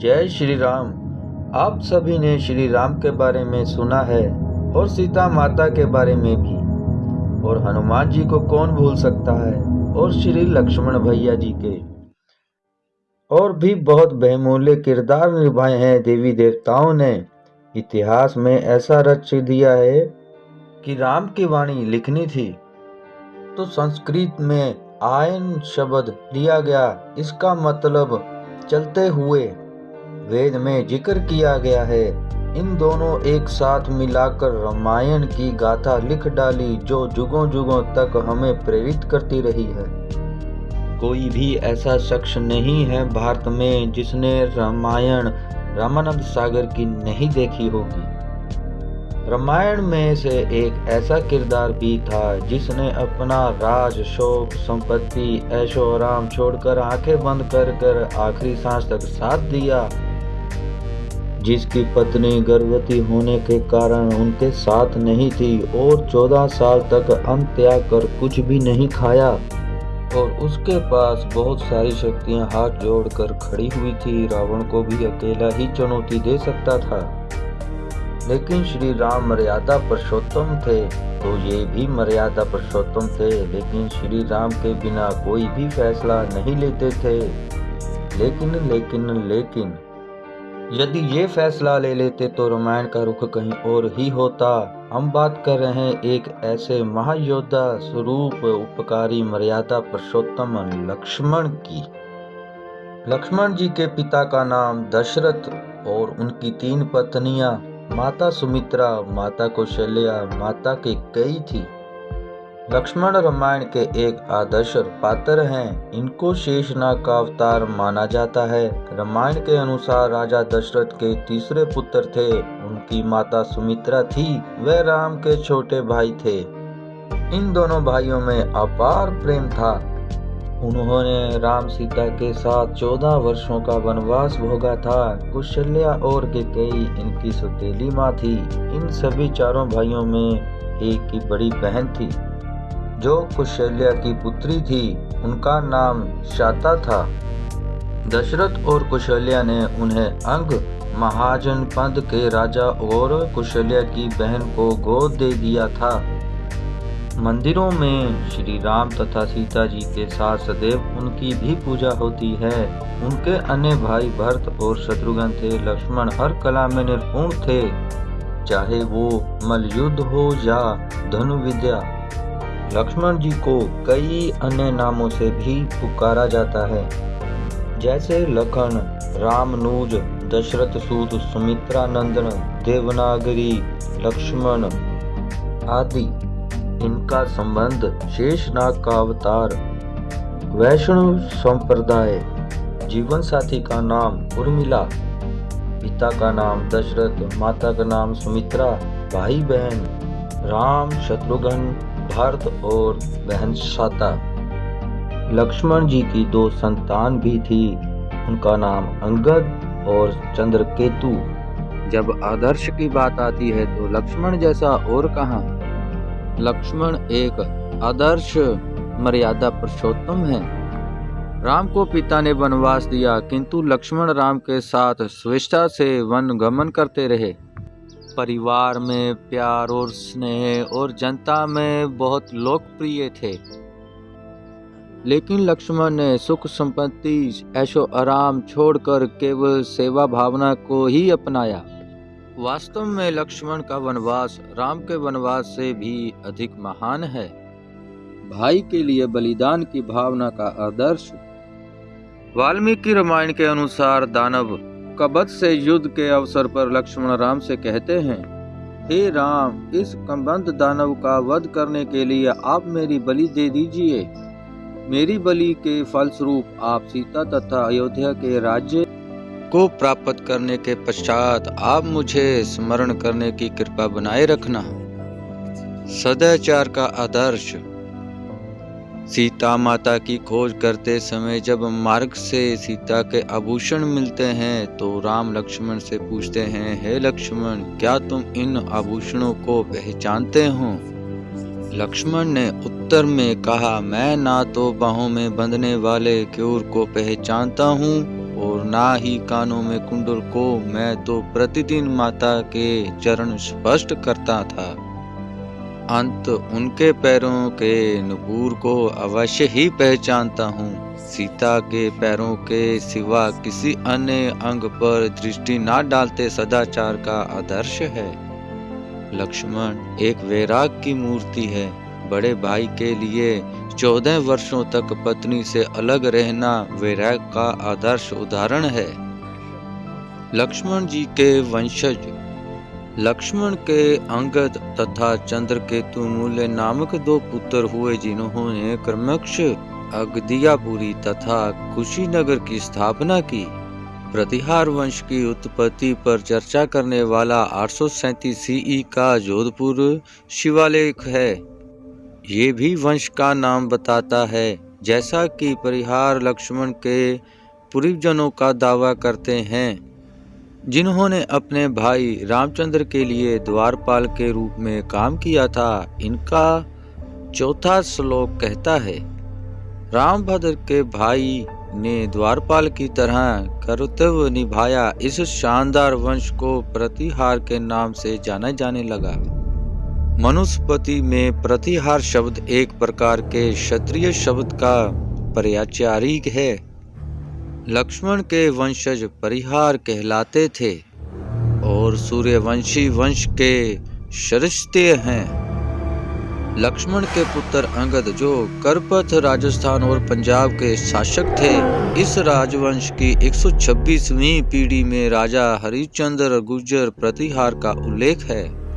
जय श्री राम। आप सभी ने श्री राम के बारे में सुना है और सीता माता के बारे में भी। और हनुमान जी को कौन भूल सकता है? और श्री लक्ष्मण भैया जी के। और भी बहुत बहुमूल्य किरदार निभाए हैं देवी देवताओं ने। इतिहास में ऐसा रच दिया है कि राम की वाणी लिखनी थी। तो संस्कृत में आयन शब्द लिया गया। इसका मतलब चलते हुए वेद में ज़िक्र किया गया है। इन दोनों एक साथ मिलाकर रामायण की गाथा लिख डाली, जो जुगों जुगों तक हमें प्रेरित करती रही है। कोई भी ऐसा शख्स नहीं है भारत में जिसने रामायण, रामानंद सागर की नहीं देखी होगी। रामायण में से एक ऐसा किरदार भी था, जिसने अपना राज, शोक, संपत्ति, ऐशो आराम छोड़कर आँखें बंद कर कर आखिरी सांस तक साथ दिया। जिसकी पत्नी गर्भवती होने के कारण उनके साथ नहीं थी और चौदह साल तक अन्न त्याग कर कुछ भी नहीं खाया। और उसके पास बहुत सारी शक्तियाँ हाथ जोड़कर खड़ी हुई थी। रावण को भी अकेला ही चुनौती दे सकता था। लेकिन श्री राम मर्यादा पुरुषोत्तम थे तो ये भी मर्यादा पुरुषोत्तम थे। लेकिन श्री राम के बिना कोई भी फैसला नहीं लेते थे। लेकिन लेकिन लेकिन यदि ये फैसला ले लेते तो रामायण का रुख कहीं और ही होता। हम बात कर रहे हैं एक ऐसे महायोद्धा स्वरूप उपकारी मर्यादा पुरुषोत्तम लक्ष्मण की। लक्ष्मण जी के पिता का नाम दशरथ और उनकी तीन पत्नियाँ, माता सुमित्रा, माता कौशल्या, माता के कई थी। लक्ष्मण रामायण के एक आदर्श पात्र हैं। इनको शेषनाग का अवतार माना जाता है। रामायण के अनुसार राजा दशरथ के तीसरे पुत्र थे। उनकी माता सुमित्रा थी। वे राम के छोटे भाई थे। इन दोनों भाइयों में अपार प्रेम था। उन्होंने राम सीता के साथ चौदह वर्षों का वनवास भोगा था। कुशल्या और कई इनकी सुतेली माँ थी। इन सभी चारों भाइयों में एक की बड़ी बहन थी। जो कुशल्या की पुत्री थी, उनका नाम शाता था। दशरथ और कुशल्या ने उन्हें अंग, महाजन पंथ के राजा और कुशल्या की बहन को गोद दे दिया था। मंदिरों में श्री राम तथा सीता जी के साथ सदैव उनकी भी पूजा होती है। उनके अन्य भाई भरत और शत्रुघ्न थे, लक्ष्मण हर कला में निपुण थे। चाहे वो मलयुद्ध हो या धनु विद्या लक्ष्मण जी को कई अन्य नामों से भी पुकारा जाता है। जैसे लखन, रामनूज, दशरथ सूत सुमित्रा नंदन देवनागरी, लक्ष्मण आदि। इनका संबंध शेषनाग का अवतार, वैष्णव संप्रदाय जीवन साथी का नाम उर्मिला, पिता का नाम दशरथ, माता का नाम सुमित्रा, भाई बहन, राम, शत्रुघ्न भरत और बहन शाता लक्ष्मण जी की दो संतान भी थी। उनका नाम अंगद और चंद्रकेतु। जब आदर्श की बात आती है तो लक्ष्मण जैसा और कहा? लक्ष्मण एक आदर्श मर्यादा पुरुषोत्तम है। राम को पिता ने वनवास दिया, किंतु लक्ष्मण राम के साथ स्वेच्छा से वन गमन करते रहे। परिवार में प्यार और स्नेह और जनता में बहुत लोकप्रिय थे। लेकिन लक्ष्मण ने सुख संपत्ति, ऐशो आराम छोड़कर केवल सेवा भावना को ही अपनाया। वास्तव में लक्ष्मण का वनवास राम के वनवास से भी अधिक महान है। भाई के लिए बलिदान की भावना का आदर्श। वाल्मीकि रामायण के अनुसार दानव कबत से युद्ध के अवसर पर लक्ष्मण राम से कहते हैं, हे राम, इस कंबंध दानव का वध करने के लिए आप मेरी बलि दे दीजिए। मेरी बलि के फलस्वरूप आप सीता तथा अयोध्या के राज्य को प्राप्त करने के पश्चात आप मुझे स्मरण करने की कृपा बनाए रखना। सदाचार का आदर्श सीता माता की खोज करते समय जब मार्ग से सीता के आभूषण मिलते हैं तो राम लक्ष्मण से पूछते हैं, हे लक्ष्मण, क्या तुम इन आभूषणों को पहचानते हो? लक्ष्मण ने उत्तर में कहा, मैं ना तो बाहों में बंधने वाले क्यूर को पहचानता हूँ, और ना ही कानों में कुंडल को मैं तो प्रतिदिन माता के चरण स्पष्ट करता था। अंत उनके पैरों के नुपुर को अवश्य ही पहचानता हूँ। सीता के पैरों के सिवा किसी अन्य अंग पर दृष्टि न डालते सदाचार का आदर्श है। लक्ष्मण एक वैराग की मूर्ति है। बड़े भाई के लिए चौदह वर्षों तक पत्नी से अलग रहना वैराग का आदर्श उदाहरण है। लक्ष्मण जी के वंशज लक्ष्मण के अंगद तथा चंद्रकेतु मूल्य नामक दो पुत्र हुए, जिन्होंने क्रमक्ष अगदियापुरी तथा कुशीनगर की स्थापना की। प्रतिहार वंश की उत्पत्ति पर चर्चा करने वाला आठ सौ सीई का जोधपुर शिवालेख है। ये भी वंश का नाम बताता है, जैसा कि परिहार लक्ष्मण के पूर्वजनों का दावा करते हैं। जिन्होंने अपने भाई रामचंद्र के लिए द्वारपाल के रूप में काम किया था, इनका चौथा श्लोक कहता है, रामभद्र के भाई ने द्वारपाल की तरह कर्तव्य निभाया, इस शानदार वंश को प्रतिहार के नाम से जाना जाने लगा। मनुस्पति में प्रतिहार शब्द एक प्रकार के क्षत्रिय शब्द का पर्याचारिक है। लक्ष्मण के वंशज परिहार कहलाते थे और सूर्यवंशी वंश के शरिस्ते हैं। लक्ष्मण के पुत्र अंगद, जो करपथ राजस्थान और पंजाब के शासक थे, इस राजवंश की 126वीं पीढ़ी में राजा हरिश्चंद्र गुर्जर प्रतिहार का उल्लेख है।